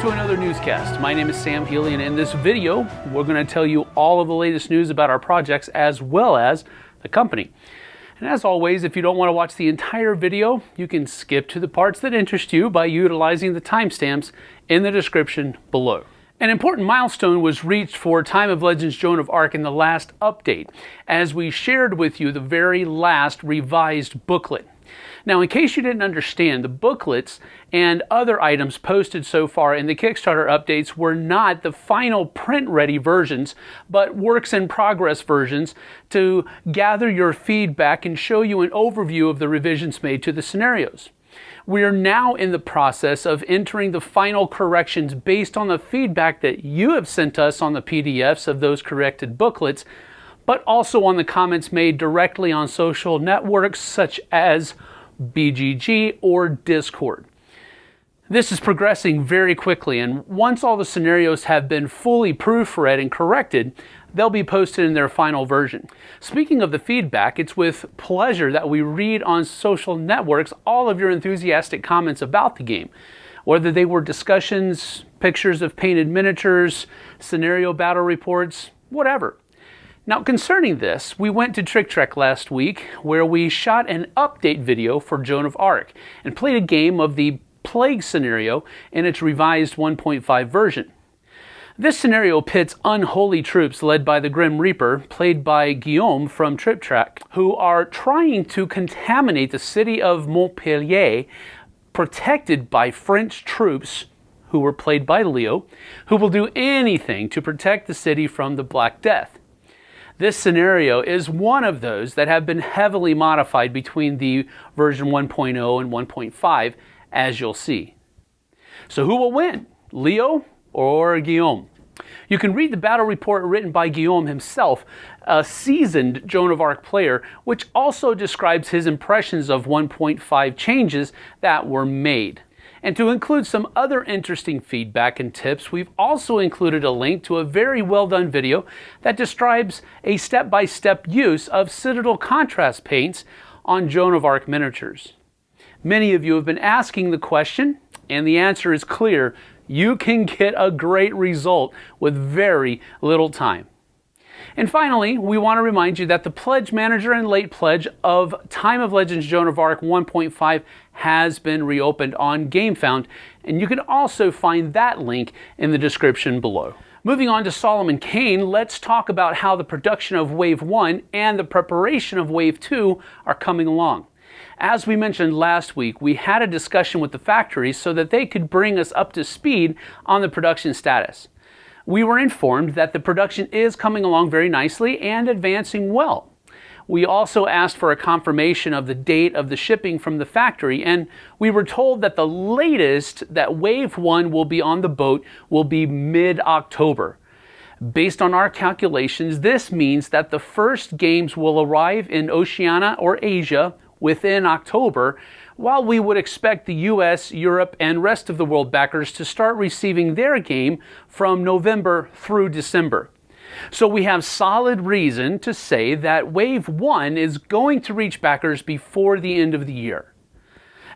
to another newscast. My name is Sam Healy, and in this video, we're going to tell you all of the latest news about our projects as well as the company. And as always, if you don't want to watch the entire video, you can skip to the parts that interest you by utilizing the timestamps in the description below. An important milestone was reached for Time of Legends Joan of Arc in the last update, as we shared with you the very last revised booklet. Now, in case you didn't understand, the booklets and other items posted so far in the Kickstarter updates were not the final print-ready versions, but works in progress versions to gather your feedback and show you an overview of the revisions made to the scenarios. We are now in the process of entering the final corrections based on the feedback that you have sent us on the PDFs of those corrected booklets, but also on the comments made directly on social networks such as BGG, or Discord. This is progressing very quickly, and once all the scenarios have been fully proofread and corrected, they'll be posted in their final version. Speaking of the feedback, it's with pleasure that we read on social networks all of your enthusiastic comments about the game, whether they were discussions, pictures of painted miniatures, scenario battle reports, whatever. Now concerning this, we went to Tric Trac last week where we shot an update video for Joan of Arc and played a game of the Plague scenario in its revised 1.5 version. This scenario pits unholy troops led by the Grim Reaper, played by Guillaume from Tric Trac, who are trying to contaminate the city of Montpellier, protected by French troops who were played by Leo, who will do anything to protect the city from the Black Death. This scenario is one of those that have been heavily modified between the version 1.0 and 1.5, as you'll see. So who will win, Leo or Guillaume? You can read the battle report written by Guillaume himself, a seasoned Joan of Arc player, which also describes his impressions of 1.5 changes that were made. And to include some other interesting feedback and tips, we've also included a link to a very well done video that describes a step-by-step -step use of Citadel contrast paints on Joan of Arc miniatures. Many of you have been asking the question, and the answer is clear. You can get a great result with very little time. And finally, we want to remind you that the Pledge Manager and Late Pledge of Time of Legends Joan of Arc 1.5 has been reopened on GameFound, and you can also find that link in the description below. Moving on to Solomon Kane, let's talk about how the production of Wave 1 and the preparation of Wave 2 are coming along. As we mentioned last week, we had a discussion with the factories so that they could bring us up to speed on the production status we were informed that the production is coming along very nicely and advancing well. We also asked for a confirmation of the date of the shipping from the factory, and we were told that the latest that Wave 1 will be on the boat will be mid-October. Based on our calculations, this means that the first games will arrive in Oceania or Asia within October, while we would expect the US, Europe, and rest of the world backers to start receiving their game from November through December. So we have solid reason to say that Wave 1 is going to reach backers before the end of the year.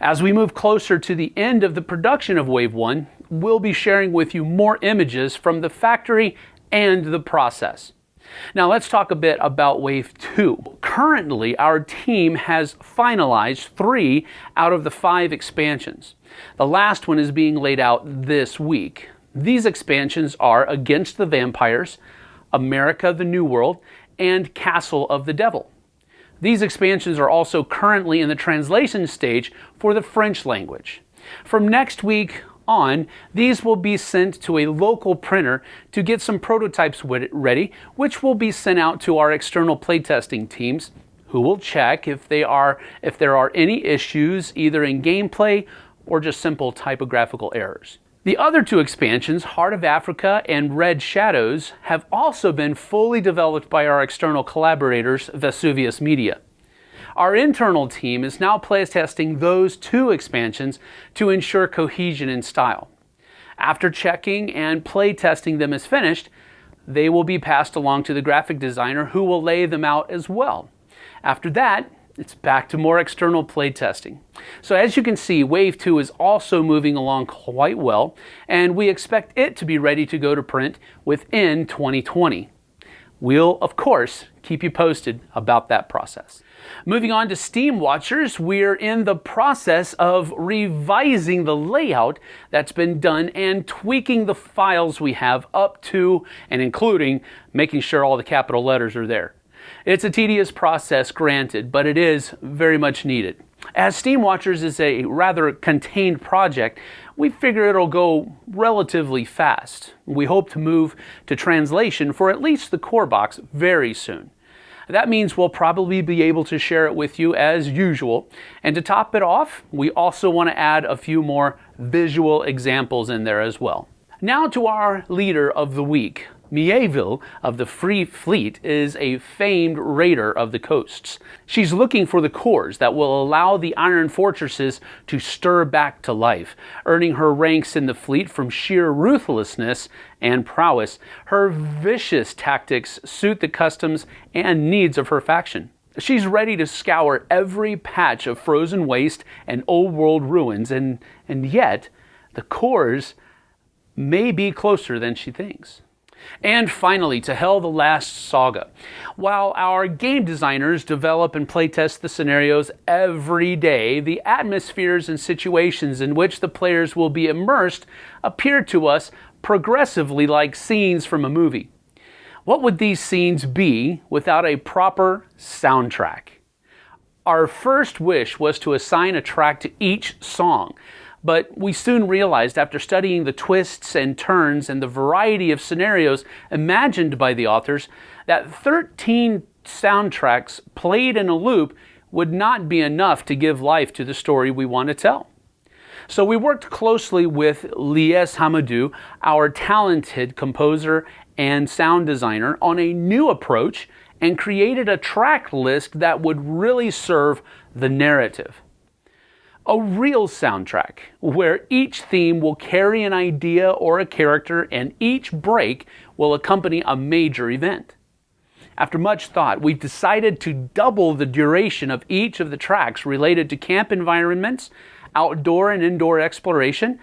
As we move closer to the end of the production of Wave 1, we'll be sharing with you more images from the factory and the process. Now let's talk a bit about Wave 2. Currently, our team has finalized three out of the five expansions. The last one is being laid out this week. These expansions are Against the Vampires, America the New World, and Castle of the Devil. These expansions are also currently in the translation stage for the French language. From next week on, these will be sent to a local printer to get some prototypes ready, which will be sent out to our external playtesting teams who will check if, they are, if there are any issues either in gameplay or just simple typographical errors. The other two expansions, Heart of Africa and Red Shadows, have also been fully developed by our external collaborators, Vesuvius Media. Our internal team is now playtesting those two expansions to ensure cohesion in style. After checking and playtesting them is finished, they will be passed along to the graphic designer who will lay them out as well. After that, it's back to more external playtesting. So as you can see, Wave 2 is also moving along quite well, and we expect it to be ready to go to print within 2020. We'll, of course, keep you posted about that process. Moving on to Steam Watchers, we're in the process of revising the layout that's been done and tweaking the files we have up to and including making sure all the capital letters are there. It's a tedious process, granted, but it is very much needed. As Steam Watchers is a rather contained project, we figure it'll go relatively fast. We hope to move to translation for at least the core box very soon. That means we'll probably be able to share it with you as usual. And to top it off, we also want to add a few more visual examples in there as well. Now to our leader of the week. Mieville of the Free Fleet is a famed raider of the coasts. She's looking for the cores that will allow the iron fortresses to stir back to life, earning her ranks in the fleet from sheer ruthlessness and prowess. Her vicious tactics suit the customs and needs of her faction. She's ready to scour every patch of frozen waste and old world ruins, and, and yet the cores may be closer than she thinks. And finally, to Hel the Last Saga. While our game designers develop and playtest the scenarios every day, the atmospheres and situations in which the players will be immersed appear to us progressively like scenes from a movie. What would these scenes be without a proper soundtrack? Our first wish was to assign a track to each song but we soon realized after studying the twists and turns and the variety of scenarios imagined by the authors that 13 soundtracks played in a loop would not be enough to give life to the story we want to tell. So we worked closely with Lies Hamadou, our talented composer and sound designer, on a new approach and created a track list that would really serve the narrative a real soundtrack where each theme will carry an idea or a character and each break will accompany a major event. After much thought, we've decided to double the duration of each of the tracks related to camp environments, outdoor and indoor exploration,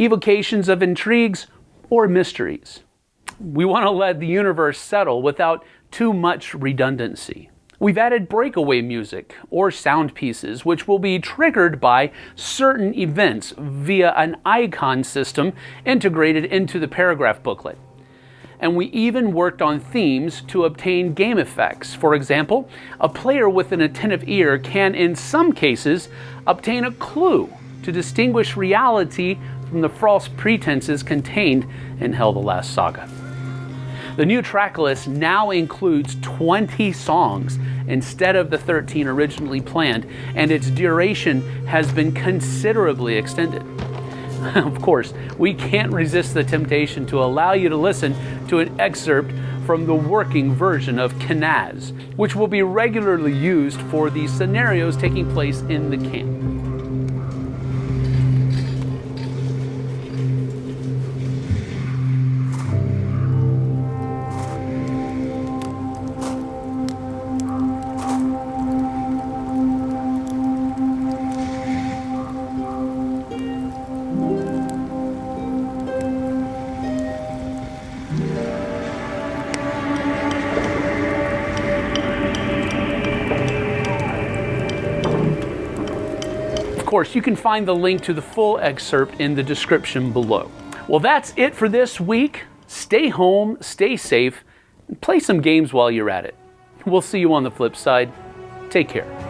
evocations of intrigues, or mysteries. We want to let the universe settle without too much redundancy. We've added breakaway music or sound pieces, which will be triggered by certain events via an icon system integrated into the paragraph booklet. And we even worked on themes to obtain game effects. For example, a player with an attentive ear can, in some cases, obtain a clue to distinguish reality from the false pretenses contained in Hel the Last Saga. The new track list now includes 20 songs instead of the 13 originally planned, and its duration has been considerably extended. of course, we can't resist the temptation to allow you to listen to an excerpt from the working version of Kenaz, which will be regularly used for the scenarios taking place in the camp. Course, you can find the link to the full excerpt in the description below. Well, that's it for this week. Stay home, stay safe, and play some games while you're at it. We'll see you on the flip side. Take care.